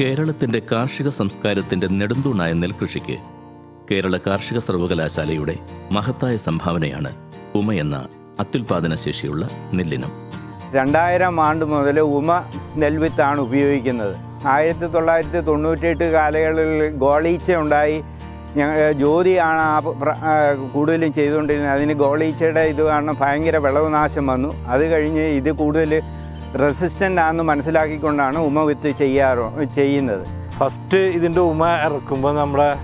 കേരളത്തിന്റെ കാർഷിക സംസ്കാരത്തിന്റെ നെടുന്തൂണായ നെൽകൃഷിക്ക് കേരള കാർഷിക സർവകലാശാലയുടെ മഹത്തായ സംഭാവനയാണ് ഉമ എന്ന അത്യുൽപാദന ശേഷിയുള്ള നെല്ലിനം. രണ്ടായിരം ആണ്ട് മുതൽ ഉമ നെൽവിത്താണ് ഉപയോഗിക്കുന്നത്. ആയിരത്തി തൊള്ളായിരത്തി തൊണ്ണൂറ്റിയെട്ട് കാലങ്ങളിൽ ഗോളീച്ച ഉണ്ടായി ഞങ്ങൾ ജ്യോതിയാണ് ആ കൂടുതലും ചെയ്തുകൊണ്ടിരുന്നത്. അതിന് ഗോളീച്ചയുടെ ഇത് കാരണം ഭയങ്കര വിളവ് നാശം വന്നു. അത് കഴിഞ്ഞ് ഇത് കൂടുതൽ റെസിസ്റ്റന്റ് ആണെന്ന് മനസ്സിലാക്കിക്കൊണ്ടാണ് ഉമ വിത്ത് ചെയ്യാറോ ചെയ്യുന്നത്. ഫസ്റ്റ് ഇതിന്റെ ഉമ ഇറക്കുമ്പോൾ നമ്മുടെ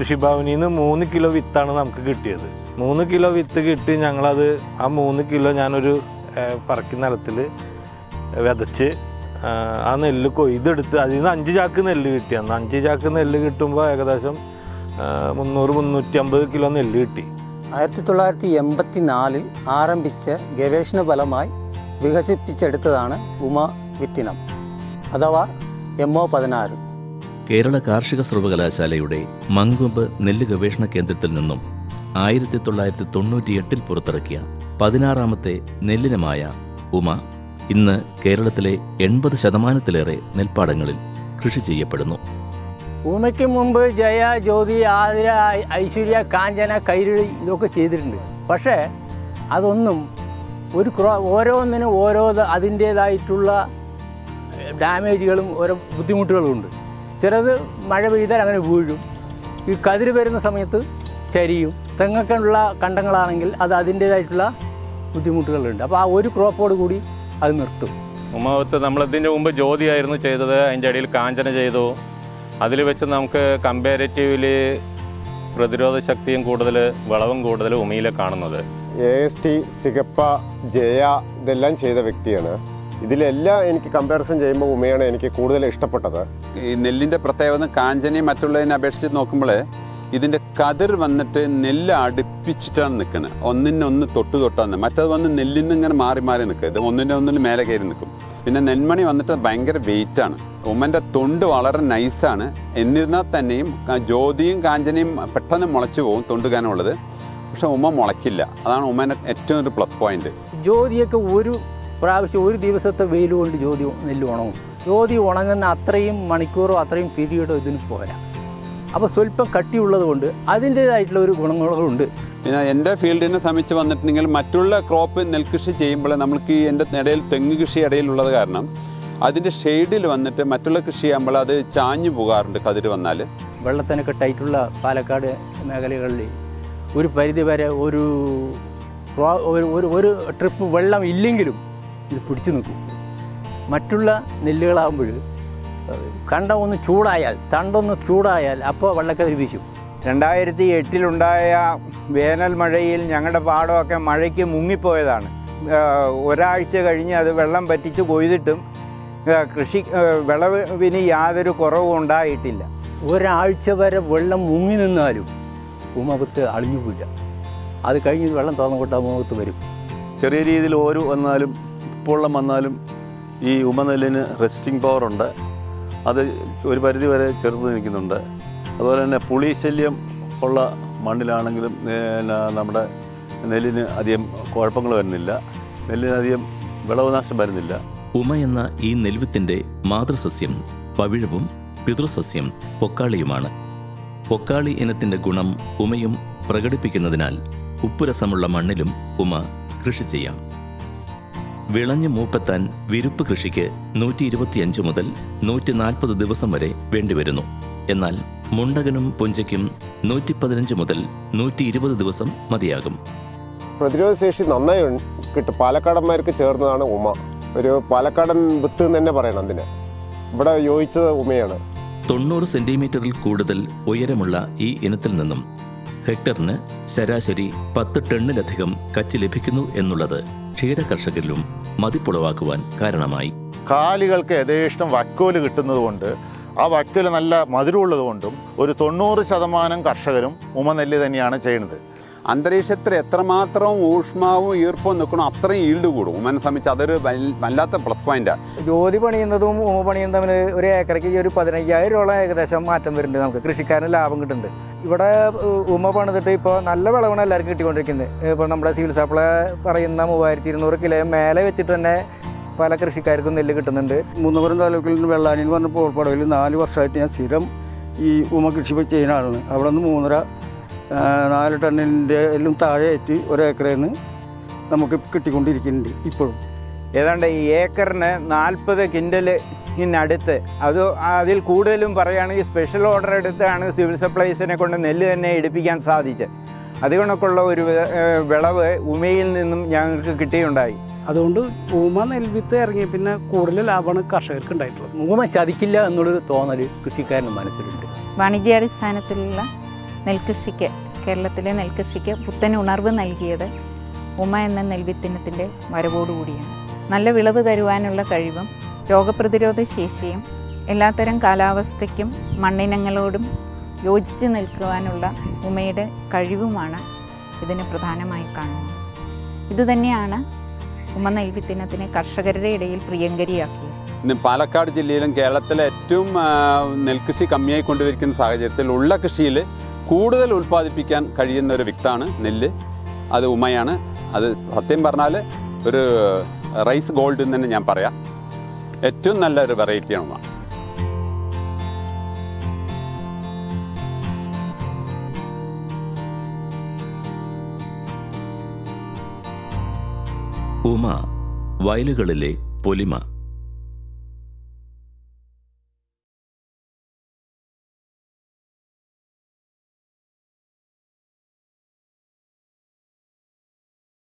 കൃഷിഭവനിൽ നിന്ന് മൂന്ന് കിലോ വിത്താണ് നമുക്ക് കിട്ടിയത്. മൂന്ന് കിലോ വിത്ത് കിട്ടി ഞങ്ങളത് ആ മൂന്ന് കിലോ ഞാനൊരു പറക്കി നിലത്തിൽ വിതച്ച് ആ, നെല്ല് കൊയ്തെടുത്ത് അതിൽ നിന്ന് അഞ്ച് ചാക്ക് നെല്ല് കിട്ടി. അന്ന് അഞ്ച് ചാക്ക് നെല്ല് കിട്ടുമ്പോൾ ഏകദേശം മുന്നൂറ് മുന്നൂറ്റി അമ്പത് കിലോ നെല്ല് കിട്ടി. ആയിരത്തി തൊള്ളായിരത്തി എൺപത്തി നാലിൽ ആരംഭിച്ച ഗവേഷണ ഫലമായി വികസിപ്പിച്ചെടുത്തതാണ് ഉമ വിത്തിനം അഥവാ എം ഒ പതിനാറ്. കേരള കാർഷിക സർവകലാശാലയുടെ മങ്കൊമ്പ് നെല്ല് ഗവേഷണ കേന്ദ്രത്തിൽ നിന്നും ആയിരത്തി തൊള്ളായിരത്തി തൊണ്ണൂറ്റിയെട്ടിൽ പുറത്തിറക്കിയ പതിനാറാമത്തെ നെല്ലിനമായ ഉമ ഇന്ന് കേരളത്തിലെ എൺപത് ശതമാനത്തിലേറെ നെൽപ്പാടങ്ങളിൽ കൃഷി ചെയ്യപ്പെടുന്നു. ഉമയ്ക്ക് മുമ്പ് ജയ ജ്യോതി ആതിര ഐശ്വര്യ കാഞ്ചന കൈരളി ഇതൊക്കെ ചെയ്തിട്ടുണ്ട്. പക്ഷേ അതൊന്നും ഒരു ക്രോ ഓരോന്നിനും ഓരോ അതിന്റേതായിട്ടുള്ള ഡാമേജുകളും ഓരോ ബുദ്ധിമുട്ടുകളും ഉണ്ട്. ചിലത് മഴ പെയ്താൽ അങ്ങനെ വീഴും. ഈ കതിര് വരുന്ന സമയത്ത് ചരിയും. തെങ്ങൊക്കെയുള്ള കണ്ടങ്ങളാണെങ്കിൽ അത് അതിന്റേതായിട്ടുള്ള ബുദ്ധിമുട്ടുകളുണ്ട്. അപ്പോൾ ആ ഒരു ക്രോപ്പോട് കൂടി അത് നിർത്തും. ഉമ്മാവത്ത് നമ്മളതിന്റെ മുമ്പ് ജ്യോതിയായിരുന്നു ചെയ്തത്. അതിന്റെ ഇടയിൽ കാഞ്ചന ചെയ്തു. അതിൽ വെച്ച് നമുക്ക് കമ്പാരിറ്റീവ്ലി പ്രതിരോധ ശക്തിയും കൂടുതൽ വളവും കൂടുതൽ ഉമയിൽ കാണുന്നത്. എ എസ് ടി സിഗപ്പ ജയ ഇതെല്ലാം ചെയ്ത വ്യക്തിയാണ്. ഇതിലെല്ലാം എനിക്ക് കമ്പാരിസൺ ചെയ്യുമ്പോൾ ഉമയാണ് എനിക്ക് കൂടുതൽ ഇഷ്ടപ്പെട്ടത്. ഈ നെല്ലിന്റെ പ്രത്യേകത കാഞ്ചനയും മറ്റുള്ളതിനെ അപേക്ഷിച്ച് നോക്കുമ്പോൾ ഇതിന്റെ കതിർ വന്നിട്ട് നെല്ല് അടുപ്പിച്ചിട്ടാണ് നിൽക്കുന്നത് ഒന്നിനൊന്ന് തൊട്ട് തൊട്ടാണ്. മറ്റത് വന്ന് നെല്ലിൽ നിന്ന് ഇങ്ങനെ മാറി മാറി നിൽക്കുക ഇത് ഒന്നിന്റെ ഒന്നിന് മേലെ കയറി നിൽക്കും. പിന്നെ നെന്മണി വന്നിട്ട് ഭയങ്കര വെയിറ്റാണ് ഉമ്മന്റെ തൊണ്ട് വളരെ നൈസാണ് എന്നിരുന്നാൽ തന്നെയും ജ്യോതിയും കാഞ്ചനയും പെട്ടെന്ന് മുളച്ചു പോകും തൊണ്ട് കനമുള്ളത് പക്ഷെ ഉമ്മ മുളയ്ക്കില്ല. അതാണ് ഉമ്മേന്റെ ഏറ്റവും ഒരു പ്ലസ് പോയിന്റ് ജ്യോതിയൊക്കെ ഒരു പ്രാവശ്യം ഒരു ദിവസത്തെ വെയിൽ കൊണ്ട് ജ്യോതി നെല്ല് ഉണങ്ങും. ജ്യോതി ഉണങ്ങുന്ന അത്രയും മണിക്കൂറോ അത്രയും പീരീഡോ ഇതിന് പോരാ. അപ്പോൾ സ്വല്പം കട്ടിയുള്ളത് കൊണ്ട് അതിന്റേതായിട്ടുള്ള ഒരു ഗുണങ്ങളുണ്ട് പിന്നെ എന്റെ ഫീൽഡിനെ സംബന്ധിച്ച് വന്നിട്ടുണ്ടെങ്കിൽ മറ്റുള്ള ക്രോപ്പ് നെൽകൃഷി ചെയ്യുമ്പോൾ നമ്മൾക്ക് ഈ എന്റെ ഇടയിൽ തെങ്ങ് കൃഷി ഇടയിലുള്ളത് കാരണം അതിന്റെ ഷെയ്ഡിൽ വന്നിട്ട് മറ്റുള്ള കൃഷി ചെയ്യുമ്പോൾ അത് ചാഞ്ഞു പോകാറുണ്ട് കതിര് വന്നാൽ. വെള്ളത്തിനൊക്കെ ടൈറ്റുള്ള പാലക്കാട് മേഖലകളിൽ ഒരു പരിധി വരെ ഒരു ഒരു ഒരു ട്രിപ്പ് വെള്ളം ഇല്ലെങ്കിലും ഇത് പിടിച്ചു നിൽക്കും. മറ്റുള്ള നെല്ലുകളാകുമ്പോൾ കണ്ട ഒന്ന് ചൂടായാൽ തണ്ടൊന്ന് ചൂടായാൽ അപ്പോൾ വെള്ളക്കതിൽ വീശും. രണ്ടായിരത്തി എട്ടിലുണ്ടായ വേനൽ മഴയിൽ ഞങ്ങളുടെ പാടമൊക്കെ മഴയ്ക്ക് മുങ്ങിപ്പോയതാണ്. ഒരാഴ്ച കഴിഞ്ഞ് അത് വെള്ളം പറ്റിച്ച് കൊയ്തിട്ടും കൃഷി വിളവിന് യാതൊരു കുറവും ഉണ്ടായിട്ടില്ല. ഒരാഴ്ച വരെ വെള്ളം മുങ്ങി നിന്നാലും ഉമകത്ത് അളിഞ്ഞു പോയില്ല അത് കഴിഞ്ഞ് വെള്ളം തുറന്നു തുറന്നുകൊട്ട് ഉമവത്ത് വരും. ചെറിയ രീതിയിൽ ഓരോ വന്നാലും ഉപ്പുവെള്ളം വന്നാലും ഈ ഉമനെല്ലിന് റെസ്റ്റിംഗ് പവർ ഉണ്ട്. അത് ഒരു പരിധി വരെ ചെറുത്ത് നിൽക്കുന്നുണ്ട്. അതുപോലെ തന്നെ പുളിശല്യം ഉള്ള മണ്ണിലാണെങ്കിലും നമ്മുടെ നെല്ലിന് അധികം കുഴപ്പങ്ങൾ വരുന്നില്ല. നെല്ലിന് അധികം വിളവ് നാശം വരുന്നില്ല. ഉമ എന്ന ഈ നെൽവിത്തിന്റെ മാതൃസസ്യം പവിഴവും പിതൃസസ്യം പൊക്കാളിയുമാണ്. പൊക്കാളി ഇനത്തിന്റെ ഗുണം ഉമയും പ്രകടിപ്പിക്കുന്നതിനാൽ ഉപ്പുരസമുള്ള മണ്ണിലും ഉമ കൃഷി ചെയ്യാം. വിളഞ്ഞു മൂപ്പെത്താൻ വിരുപ്പ് കൃഷിക്ക് നൂറ്റി ഇരുപത്തിയഞ്ച് മുതൽ നൂറ്റി നാൽപ്പത് ദിവസം വരെ വേണ്ടിവരുന്നു. എന്നാൽ മുണ്ടകനും പുഞ്ചയ്ക്കും നൂറ്റി പതിനഞ്ച് മുതൽ നൂറ്റി ഇരുപത് ദിവസം മതിയാകും. പ്രതിരോധ ശേഷി നന്നായി കിട്ടും. പാലക്കാടന്മാർക്ക് ചേർന്നതാണ് ഉമ. ഒരു പാലക്കാടൻ വിത്ത് തന്നെ പറയണം അതിന്. ഇവിടെ യോജിച്ചത് ഉമയാണ്. തൊണ്ണൂറ് സെന്റിമീറ്ററിൽ കൂടുതൽ ഉയരമുള്ള ഈ ഇനത്തിൽ നിന്നും ഹെക്ടറിന് ശരാശരി പത്ത് ടണ്ണിലധികം കച്ച് ലഭിക്കുന്നു എന്നുള്ളത് ക്ഷീര കർഷകരിലും മതിപ്പുളവാക്കുവാൻ കാരണമായി. കാലികൾക്ക് യഥേഷ്ടം വക്കോൽ കിട്ടുന്നതുകൊണ്ട് ആ വക്കോൽ നല്ല മധുരമുള്ളതുകൊണ്ടും ഒരു തൊണ്ണൂറ് ശതമാനം കർഷകരും ഉമനെല്ല് തന്നെയാണ് ചെയ്യുന്നത്. അന്തരീക്ഷത്തിൽ എത്രമാത്രം ഊഷ്മാവും ഈർപ്പവും നിൽക്കണോ അത്രയും ഈൽഡ് കൂടും. ഉമ്മനെ സംബന്ധിച്ച് അതൊരു വല്ലാത്ത പ്ലസ് പോയിന്റാണ് ജോലി പണിയുന്നതും ഉമ പണിയുന്നതും തമ്മിൽ ഒരു ഏക്കറയ്ക്ക് ഈ ഒരു പതിനയ്യായിരം രൂപ ഏകദേശം മാറ്റം വരുന്നുണ്ട് നമുക്ക്. കൃഷിക്കാരന് ലാഭം കിട്ടുന്നുണ്ട്. ഇവിടെ ഉമ്മ ഉമ പണിതിട്ട് ഇപ്പോൾ നല്ല വിളവാണ് എല്ലാവർക്കും കിട്ടിക്കൊണ്ടിരിക്കുന്നത്. ഇപ്പോൾ നമ്മുടെ സിവിൽ സപ്ലൈ പറയുന്ന മൂവായിരത്തി ഇരുന്നൂറ് കിലോ മേലെ വെച്ചിട്ട് തന്നെ പല കൃഷിക്കാർക്കും നെല്ല് കിട്ടുന്നുണ്ട്. മൂന്നപുരം താലൂക്കിൽ നിന്ന് വെള്ളാനി എന്ന് പറഞ്ഞ പോൾപ്പടവിൽ നാല് വർഷമായിട്ട് ഞാൻ സ്ഥിരം ഈ ഉമ കൃഷി ചെയ്യുന്ന ആളാണ്. അവിടെ നിന്ന് മൂന്നര നാല് ടണ്ണിന്റെ എല്ലാം താഴെയായിട്ട് ഒരേക്കറിൽ നിന്ന് നമുക്ക് കിട്ടിക്കൊണ്ടിരിക്കുന്നുണ്ട് ഇപ്പോഴും. ഏതാണ്ട് ഈ ഏക്കറിന് നാൽപ്പത് കിൻഡലിനടുത്ത് അത് അതിൽ കൂടുതലും പറയുകയാണെങ്കിൽ സ്പെഷ്യൽ ഓർഡർ എടുത്താണ് സിവിൽ സപ്ലൈസിനെ കൊണ്ട് നെല്ല് തന്നെ എടുപ്പിക്കാൻ സാധിച്ചത്. അതുകൊണ്ടൊക്കെയുള്ള ഒരു വിളവ് ഉമയിൽ നിന്നും ഞങ്ങൾക്ക് കിട്ടിയുണ്ടായി. അതുകൊണ്ട് ഉമ നെൽവിത്ത് ഇറങ്ങി പിന്നെ കൂടുതൽ ലാഭമാണ് കർഷകർക്ക് ഉണ്ടായിട്ടുള്ളത്. ഊമ ചതിക്കില്ല എന്നുള്ളൊരു തോന്നൽ കൃഷിക്കാരന്റെ മനസ്സിലുണ്ട്. വാണിജ്യാടിസ്ഥാനത്തിലുള്ള നെൽകൃഷിക്ക് കേരളത്തിലെ നെൽകൃഷിക്ക് പുത്തൻ ഉണർവ് നൽകിയത് ഉമ എന്ന നെൽവിത്തിനത്തിന്റെ വരവോടുകൂടിയാണ്. നല്ല വിളവ് തരുവാനുള്ള കഴിവും രോഗപ്രതിരോധ ശേഷിയും എല്ലാത്തരം കാലാവസ്ഥയ്ക്കും മണ്ണിനങ്ങളോടും യോജിച്ച് നിൽക്കുവാനുള്ള ഉമയുടെ കഴിവുമാണ് ഇതിന് പ്രധാനമായി കാണുന്നത്. ഇതുതന്നെയാണ് ഉമ നെൽവിത്തിനത്തിനെ കർഷകരുടെ ഇടയിൽ പ്രിയങ്കരിയാക്കിയത്. ഇന്ന് പാലക്കാട് ജില്ലയിലും കേരളത്തിലെ ഏറ്റവും നെൽകൃഷി കമ്മിയായി കൊണ്ടുവരിക്കുന്ന സാഹചര്യത്തിൽ ഉള്ള കൃഷിയിൽ കൂടുതൽ ഉൽപ്പാദിപ്പിക്കാൻ കഴിയുന്ന ഒരു വിത്താണ് നെല്ല്. അത് ഉമയാണ്. അത് സത്യം പറഞ്ഞാൽ ഒരു റൈസ് ഗോൾഡ് എന്ന് തന്നെ ഞാൻ പറയാം. ഏറ്റവും നല്ലൊരു വെറൈറ്റിയാണ് ഉമ. ഉമ വയലുകളിലെ പൊലിമ.